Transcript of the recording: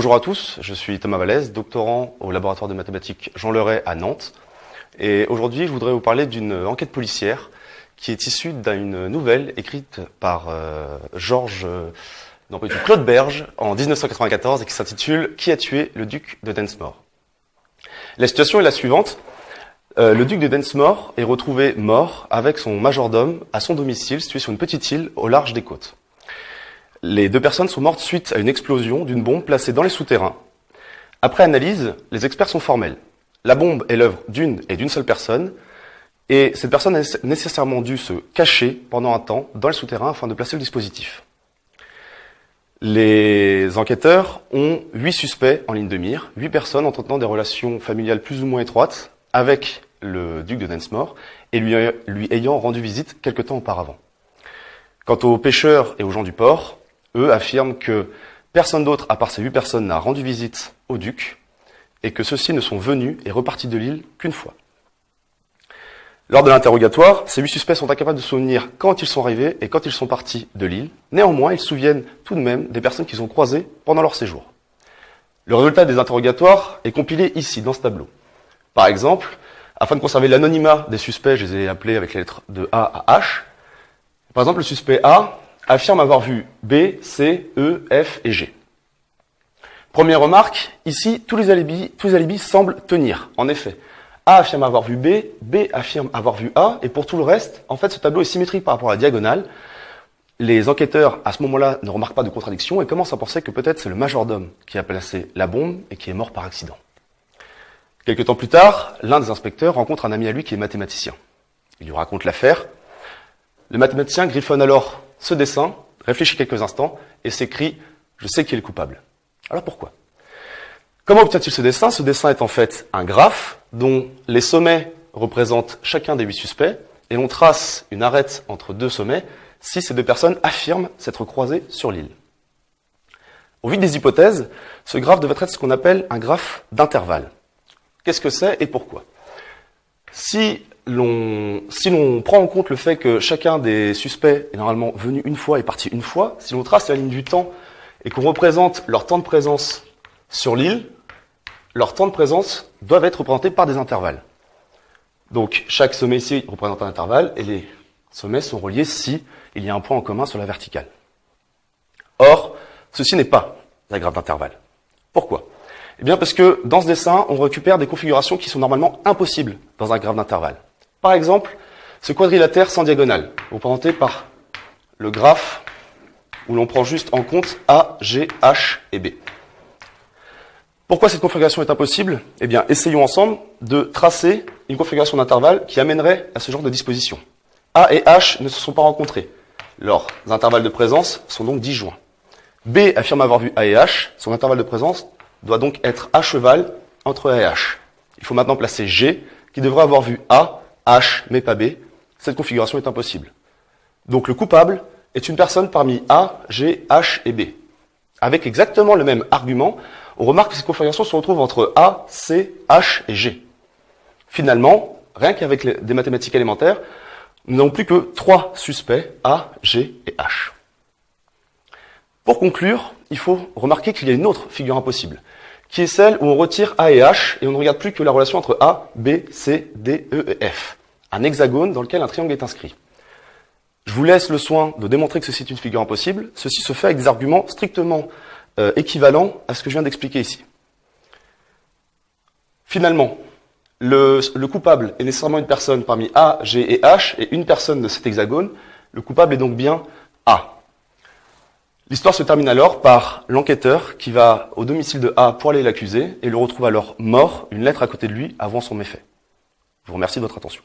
Bonjour à tous, je suis Thomas Vallès, doctorant au laboratoire de mathématiques Jean Leray à Nantes. Et aujourd'hui, je voudrais vous parler d'une enquête policière qui est issue d'une nouvelle écrite par euh, Georges, non, Claude Berge en 1994 et qui s'intitule Qui a tué le duc de Densmore? La situation est la suivante. Euh, le duc de Densmore est retrouvé mort avec son majordome à son domicile situé sur une petite île au large des côtes. Les deux personnes sont mortes suite à une explosion d'une bombe placée dans les souterrains. Après analyse, les experts sont formels. La bombe est l'œuvre d'une et d'une seule personne, et cette personne a nécessairement dû se cacher pendant un temps dans les souterrains afin de placer le dispositif. Les enquêteurs ont huit suspects en ligne de mire, huit personnes entretenant des relations familiales plus ou moins étroites avec le duc de Densmore et lui, lui ayant rendu visite quelque temps auparavant. Quant aux pêcheurs et aux gens du port, eux affirment que personne d'autre à part ces huit personnes n'a rendu visite au duc et que ceux-ci ne sont venus et repartis de l'île qu'une fois. Lors de l'interrogatoire, ces huit suspects sont incapables de souvenir quand ils sont arrivés et quand ils sont partis de l'île. Néanmoins, ils souviennent tout de même des personnes qu'ils ont croisées pendant leur séjour. Le résultat des interrogatoires est compilé ici, dans ce tableau. Par exemple, afin de conserver l'anonymat des suspects, je les ai appelés avec les lettres de A à H. Par exemple, le suspect A affirme avoir vu B, C, E, F et G. Première remarque, ici, tous les alibis, semblent tenir. En effet, A affirme avoir vu B, B affirme avoir vu A, et pour tout le reste, en fait, ce tableau est symétrique par rapport à la diagonale. Les enquêteurs, à ce moment-là, ne remarquent pas de contradiction et commencent à penser que peut-être c'est le majordome qui a placé la bombe et qui est mort par accident. Quelque temps plus tard, l'un des inspecteurs rencontre un ami à lui qui est mathématicien. Il lui raconte l'affaire. Le mathématicien griffonne alors ce dessin, réfléchit quelques instants et s'écrit « Je sais qui est le coupable ». Alors pourquoi? Comment obtient-il ce dessin? Ce dessin est en fait un graphe dont les sommets représentent chacun des huit suspects et on trace une arête entre deux sommets si ces deux personnes affirment s'être croisées sur l'île. Au vu des hypothèses, ce graphe devrait être ce qu'on appelle un graphe d'intervalle. Qu'est-ce que c'est et pourquoi? Si si l'on prend en compte le fait que chacun des suspects est normalement venu une fois et parti une fois, si l'on trace la ligne du temps et qu'on représente leur temps de présence sur l'île, leur temps de présence doivent être représentés par des intervalles. Donc chaque sommet ici représente un intervalle et les sommets sont reliés si il y a un point en commun sur la verticale. Or, ceci n'est pas la graphe d'intervalle. Pourquoi? Eh bien parce que dans ce dessin, on récupère des configurations qui sont normalement impossibles dans un graphe d'intervalle. Par exemple, ce quadrilatère sans diagonale, représenté par le graphe où l'on prend juste en compte A, G, H et B. Pourquoi cette configuration est impossible? Eh bien, essayons ensemble de tracer une configuration d'intervalle qui amènerait à ce genre de disposition. A et H ne se sont pas rencontrés. Leurs intervalles de présence sont donc disjoints. B affirme avoir vu A et H. Son intervalle de présence doit donc être à cheval entre A et H. Il faut maintenant placer G, qui devrait avoir vu A H mais pas B, cette configuration est impossible. Donc le coupable est une personne parmi A, G, H et B. Avec exactement le même argument, on remarque que cette configuration se retrouve entre A, C, H et G. Finalement, rien qu'avec des mathématiques élémentaires, nous n'avons plus que trois suspects, A, G et H. Pour conclure, il faut remarquer qu'il y a une autre figure impossible qui est celle où on retire A et H et on ne regarde plus que la relation entre A, B, C, D, E et F. Un hexagone dans lequel un triangle est inscrit. Je vous laisse le soin de démontrer que ceci est une figure impossible. Ceci se fait avec des arguments strictement euh, équivalents à ce que je viens d'expliquer ici. Finalement, le, le, coupable est nécessairement une personne parmi A, G et H, et une personne de cet hexagone. Le coupable est donc bien A. L'histoire se termine alors par l'enquêteur qui va au domicile de A pour aller l'accuser et le retrouve alors mort, une lettre à côté de lui avant son méfait. Je vous remercie de votre attention.